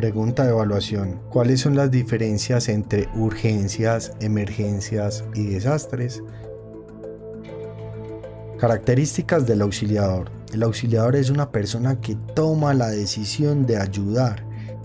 Pregunta de evaluación. ¿Cuáles son las diferencias entre urgencias, emergencias y desastres? Características del auxiliador. El auxiliador es una persona que toma la decisión de ayudar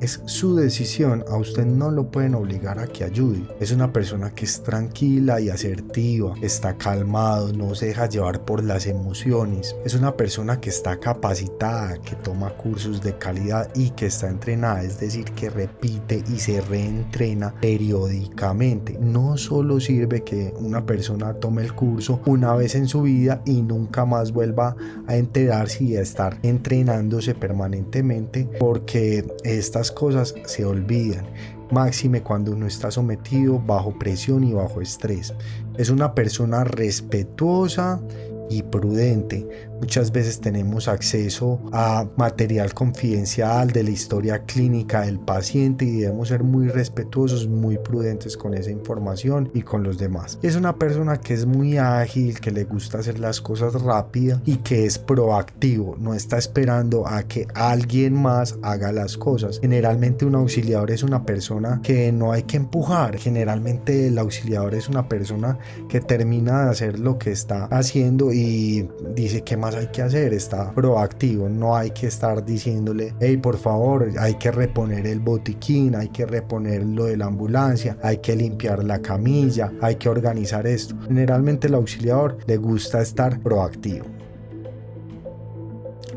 es su decisión, a usted no lo pueden obligar a que ayude. Es una persona que es tranquila y asertiva, está calmado, no se deja llevar por las emociones. Es una persona que está capacitada, que toma cursos de calidad y que está entrenada, es decir, que repite y se reentrena periódicamente. No solo sirve que una persona tome el curso una vez en su vida y nunca más vuelva a enterarse y a estar entrenándose permanentemente porque estas cosas se olvidan, máxime cuando uno está sometido bajo presión y bajo estrés. Es una persona respetuosa y prudente. Muchas veces tenemos acceso a material confidencial de la historia clínica del paciente y debemos ser muy respetuosos, muy prudentes con esa información y con los demás. Es una persona que es muy ágil, que le gusta hacer las cosas rápidas y que es proactivo, no está esperando a que alguien más haga las cosas. Generalmente un auxiliador es una persona que no hay que empujar. Generalmente el auxiliador es una persona que termina de hacer lo que está haciendo dice que más hay que hacer, está proactivo, no hay que estar diciéndole, hey, por favor, hay que reponer el botiquín, hay que reponer lo de la ambulancia, hay que limpiar la camilla, hay que organizar esto. Generalmente el auxiliador le gusta estar proactivo.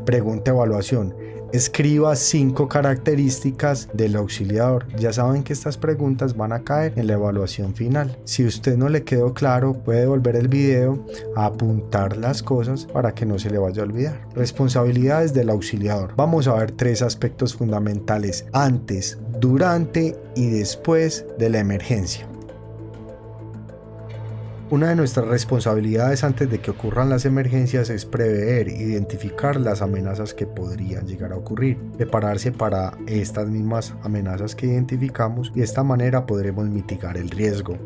Pregunta evaluación. Escriba cinco características del auxiliador. Ya saben que estas preguntas van a caer en la evaluación final. Si usted no le quedó claro, puede volver el video a apuntar las cosas para que no se le vaya a olvidar. Responsabilidades del auxiliador. Vamos a ver tres aspectos fundamentales antes, durante y después de la emergencia. Una de nuestras responsabilidades antes de que ocurran las emergencias es prever, identificar las amenazas que podrían llegar a ocurrir, prepararse para estas mismas amenazas que identificamos y de esta manera podremos mitigar el riesgo.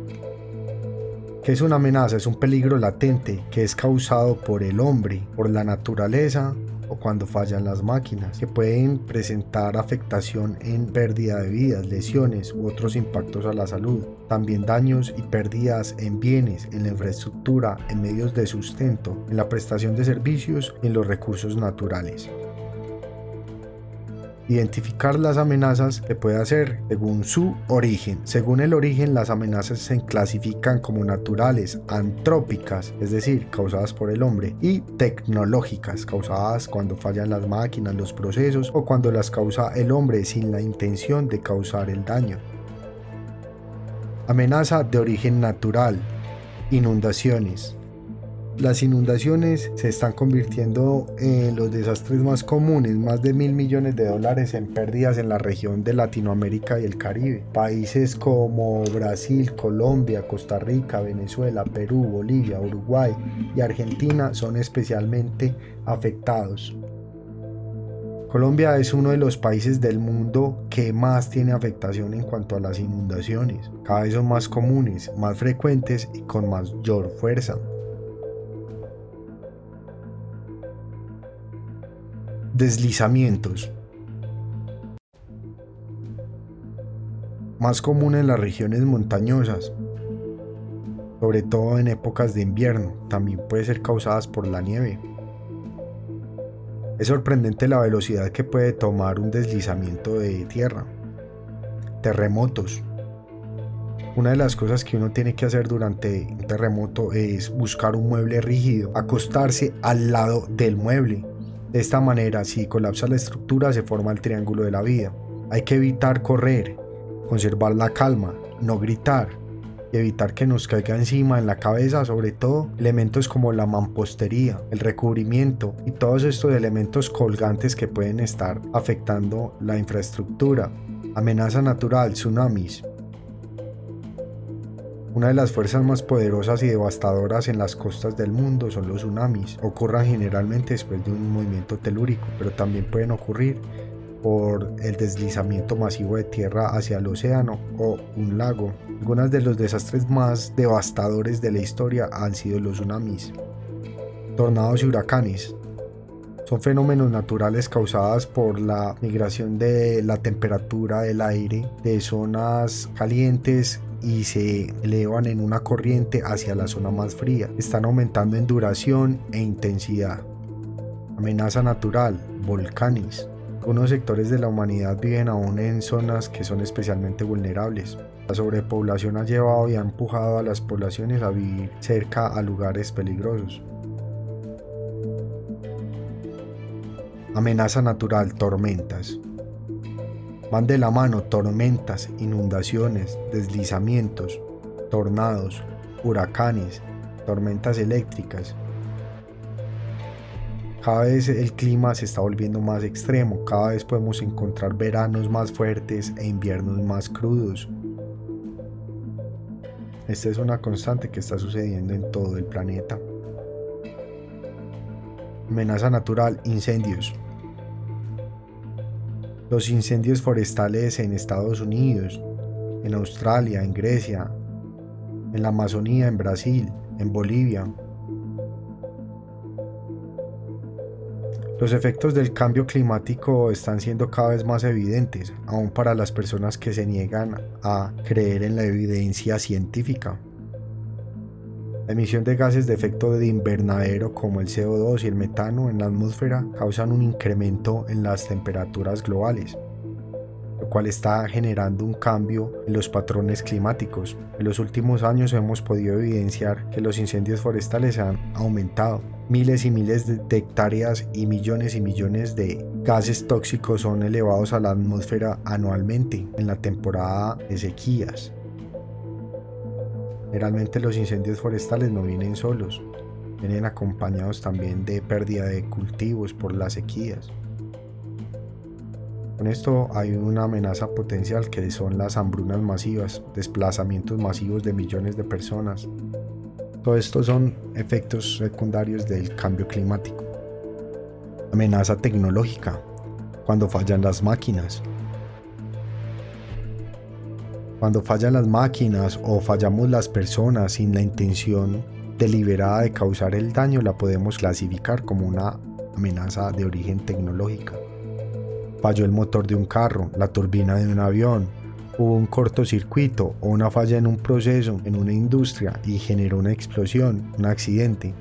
¿Qué es una amenaza? Es un peligro latente que es causado por el hombre, por la naturaleza o cuando fallan las máquinas, que pueden presentar afectación en pérdida de vidas, lesiones u otros impactos a la salud. También daños y pérdidas en bienes, en la infraestructura, en medios de sustento, en la prestación de servicios y en los recursos naturales. Identificar las amenazas se puede hacer según su origen. Según el origen, las amenazas se clasifican como naturales, antrópicas, es decir, causadas por el hombre, y tecnológicas, causadas cuando fallan las máquinas, los procesos o cuando las causa el hombre sin la intención de causar el daño. Amenaza de origen natural. Inundaciones, las inundaciones se están convirtiendo en los desastres más comunes, más de mil millones de dólares en pérdidas en la región de Latinoamérica y el Caribe. Países como Brasil, Colombia, Costa Rica, Venezuela, Perú, Bolivia, Uruguay y Argentina son especialmente afectados. Colombia es uno de los países del mundo que más tiene afectación en cuanto a las inundaciones. Cada vez son más comunes, más frecuentes y con mayor fuerza. Deslizamientos. Más común en las regiones montañosas, sobre todo en épocas de invierno, también puede ser causadas por la nieve. Es sorprendente la velocidad que puede tomar un deslizamiento de tierra. Terremotos. Una de las cosas que uno tiene que hacer durante un terremoto es buscar un mueble rígido, acostarse al lado del mueble de esta manera, si colapsa la estructura, se forma el triángulo de la vida. Hay que evitar correr, conservar la calma, no gritar y evitar que nos caiga encima en la cabeza, sobre todo elementos como la mampostería, el recubrimiento y todos estos elementos colgantes que pueden estar afectando la infraestructura. Amenaza natural, tsunamis, una de las fuerzas más poderosas y devastadoras en las costas del mundo son los tsunamis. Ocurren generalmente después de un movimiento telúrico, pero también pueden ocurrir por el deslizamiento masivo de tierra hacia el océano o un lago. Algunos de los desastres más devastadores de la historia han sido los tsunamis. Tornados y huracanes. Son fenómenos naturales causados por la migración de la temperatura del aire de zonas calientes y se elevan en una corriente hacia la zona más fría. Están aumentando en duración e intensidad. Amenaza natural, volcanes. Algunos sectores de la humanidad viven aún en zonas que son especialmente vulnerables. La sobrepoblación ha llevado y ha empujado a las poblaciones a vivir cerca a lugares peligrosos. Amenaza natural, tormentas. Van de la mano tormentas, inundaciones, deslizamientos, tornados, huracanes, tormentas eléctricas. Cada vez el clima se está volviendo más extremo, cada vez podemos encontrar veranos más fuertes e inviernos más crudos. Esta es una constante que está sucediendo en todo el planeta. Amenaza natural, incendios. Los incendios forestales en Estados Unidos, en Australia, en Grecia, en la Amazonía, en Brasil, en Bolivia. Los efectos del cambio climático están siendo cada vez más evidentes, aún para las personas que se niegan a creer en la evidencia científica. La emisión de gases de efecto de invernadero como el CO2 y el metano en la atmósfera causan un incremento en las temperaturas globales, lo cual está generando un cambio en los patrones climáticos. En los últimos años hemos podido evidenciar que los incendios forestales han aumentado. Miles y miles de hectáreas y millones y millones de gases tóxicos son elevados a la atmósfera anualmente en la temporada de sequías. Generalmente los incendios forestales no vienen solos, vienen acompañados también de pérdida de cultivos por las sequías. Con esto hay una amenaza potencial que son las hambrunas masivas, desplazamientos masivos de millones de personas. Todo esto son efectos secundarios del cambio climático. Amenaza tecnológica, cuando fallan las máquinas, cuando fallan las máquinas o fallamos las personas sin la intención deliberada de causar el daño, la podemos clasificar como una amenaza de origen tecnológica. Falló el motor de un carro, la turbina de un avión, hubo un cortocircuito o una falla en un proceso, en una industria y generó una explosión, un accidente.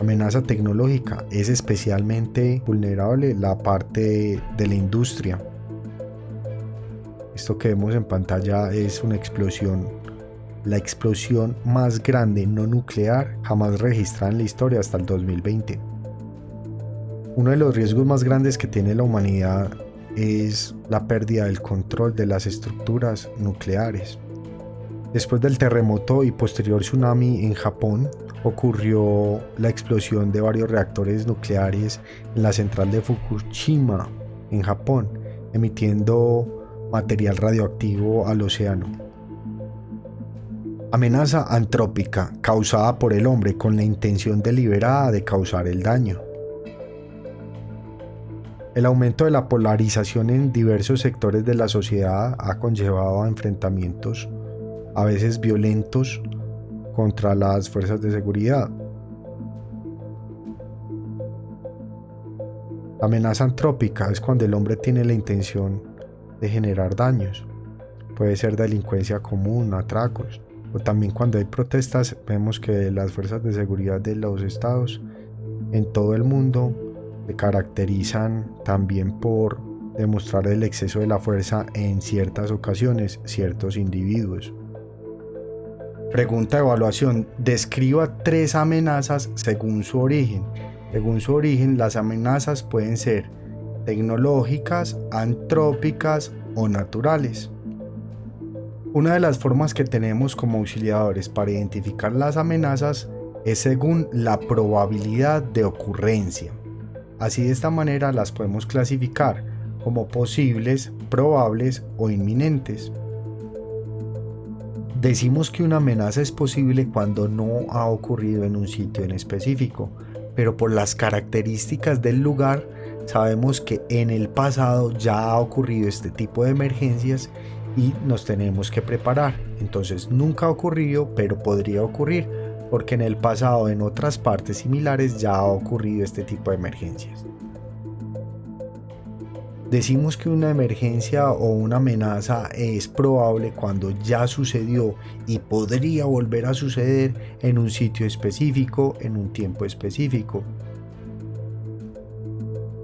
Amenaza tecnológica es especialmente vulnerable la parte de la industria esto que vemos en pantalla es una explosión, la explosión más grande no nuclear jamás registrada en la historia hasta el 2020. Uno de los riesgos más grandes que tiene la humanidad es la pérdida del control de las estructuras nucleares. Después del terremoto y posterior tsunami en Japón, ocurrió la explosión de varios reactores nucleares en la central de Fukushima, en Japón, emitiendo material radioactivo al océano. Amenaza antrópica causada por el hombre con la intención deliberada de causar el daño. El aumento de la polarización en diversos sectores de la sociedad ha conllevado a enfrentamientos a veces violentos contra las fuerzas de seguridad. La amenaza antrópica es cuando el hombre tiene la intención de generar daños. Puede ser delincuencia común, atracos. O también cuando hay protestas vemos que las fuerzas de seguridad de los estados en todo el mundo se caracterizan también por demostrar el exceso de la fuerza en ciertas ocasiones, ciertos individuos. Pregunta evaluación. Describa tres amenazas según su origen. Según su origen, las amenazas pueden ser tecnológicas, antrópicas o naturales. Una de las formas que tenemos como auxiliadores para identificar las amenazas es según la probabilidad de ocurrencia. Así de esta manera las podemos clasificar como posibles, probables o inminentes. Decimos que una amenaza es posible cuando no ha ocurrido en un sitio en específico, pero por las características del lugar Sabemos que en el pasado ya ha ocurrido este tipo de emergencias y nos tenemos que preparar. Entonces nunca ha ocurrido, pero podría ocurrir porque en el pasado en otras partes similares ya ha ocurrido este tipo de emergencias. Decimos que una emergencia o una amenaza es probable cuando ya sucedió y podría volver a suceder en un sitio específico, en un tiempo específico.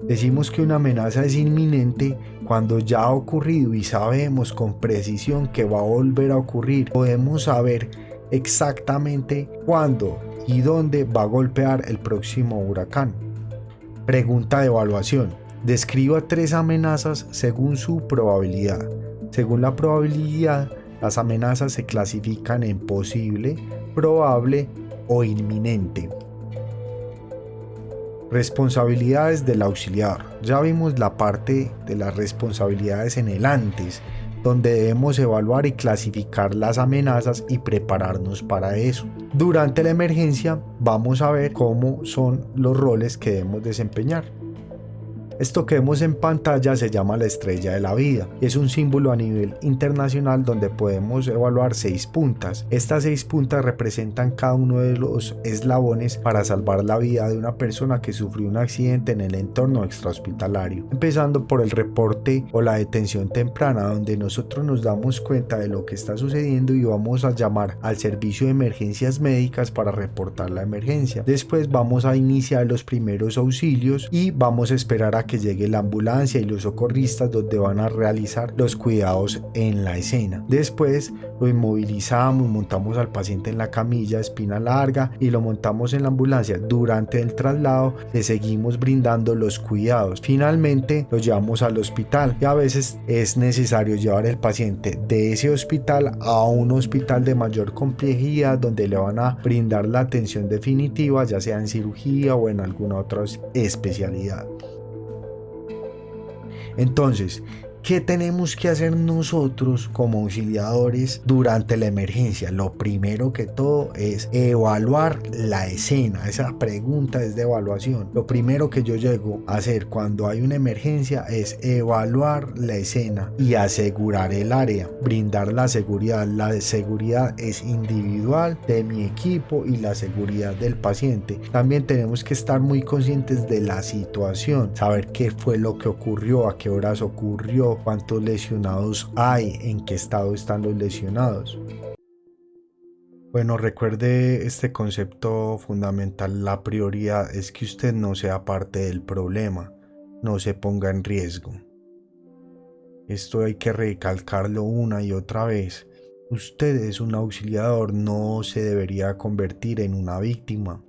Decimos que una amenaza es inminente cuando ya ha ocurrido y sabemos con precisión que va a volver a ocurrir. Podemos saber exactamente cuándo y dónde va a golpear el próximo huracán. Pregunta de evaluación. Describa tres amenazas según su probabilidad. Según la probabilidad, las amenazas se clasifican en posible, probable o inminente. Responsabilidades del auxiliar. Ya vimos la parte de las responsabilidades en el antes, donde debemos evaluar y clasificar las amenazas y prepararnos para eso. Durante la emergencia vamos a ver cómo son los roles que debemos desempeñar. Esto que vemos en pantalla se llama la estrella de la vida y es un símbolo a nivel internacional donde podemos evaluar seis puntas. Estas seis puntas representan cada uno de los eslabones para salvar la vida de una persona que sufrió un accidente en el entorno extrahospitalario. Empezando por el reporte o la detención temprana donde nosotros nos damos cuenta de lo que está sucediendo y vamos a llamar al servicio de emergencias médicas para reportar la emergencia. Después vamos a iniciar los primeros auxilios y vamos a esperar a que llegue la ambulancia y los socorristas donde van a realizar los cuidados en la escena. Después lo inmovilizamos, montamos al paciente en la camilla espina larga y lo montamos en la ambulancia. Durante el traslado le seguimos brindando los cuidados. Finalmente lo llevamos al hospital y a veces es necesario llevar el paciente de ese hospital a un hospital de mayor complejidad donde le van a brindar la atención definitiva ya sea en cirugía o en alguna otra especialidad. Entonces, ¿Qué tenemos que hacer nosotros como auxiliadores durante la emergencia? Lo primero que todo es evaluar la escena. Esa pregunta es de evaluación. Lo primero que yo llego a hacer cuando hay una emergencia es evaluar la escena y asegurar el área, brindar la seguridad. La seguridad es individual de mi equipo y la seguridad del paciente. También tenemos que estar muy conscientes de la situación, saber qué fue lo que ocurrió, a qué horas ocurrió, cuántos lesionados hay, en qué estado están los lesionados. Bueno, recuerde este concepto fundamental. La prioridad es que usted no sea parte del problema, no se ponga en riesgo. Esto hay que recalcarlo una y otra vez. Usted es un auxiliador, no se debería convertir en una víctima.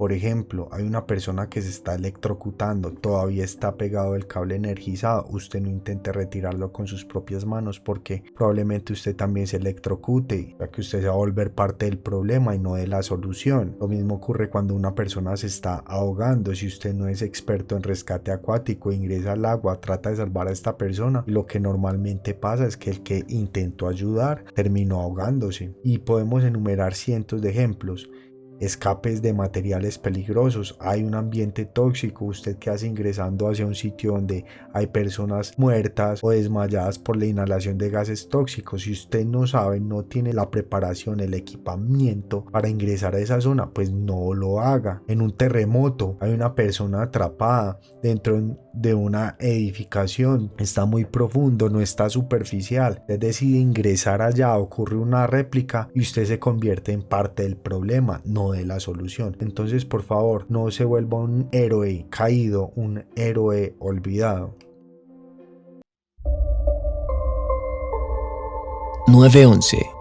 Por ejemplo, hay una persona que se está electrocutando, todavía está pegado el cable energizado, usted no intente retirarlo con sus propias manos porque probablemente usted también se electrocute, ya que usted se va a volver parte del problema y no de la solución. Lo mismo ocurre cuando una persona se está ahogando, si usted no es experto en rescate acuático, ingresa al agua, trata de salvar a esta persona, lo que normalmente pasa es que el que intentó ayudar terminó ahogándose. Y podemos enumerar cientos de ejemplos escapes de materiales peligrosos, hay un ambiente tóxico, usted que hace ingresando hacia un sitio donde hay personas muertas o desmayadas por la inhalación de gases tóxicos, si usted no sabe, no tiene la preparación, el equipamiento para ingresar a esa zona, pues no lo haga. En un terremoto hay una persona atrapada dentro de una edificación, está muy profundo, no está superficial, usted decide ingresar allá, ocurre una réplica y usted se convierte en parte del problema, no de la solución. Entonces, por favor, no se vuelva un héroe caído, un héroe olvidado. 911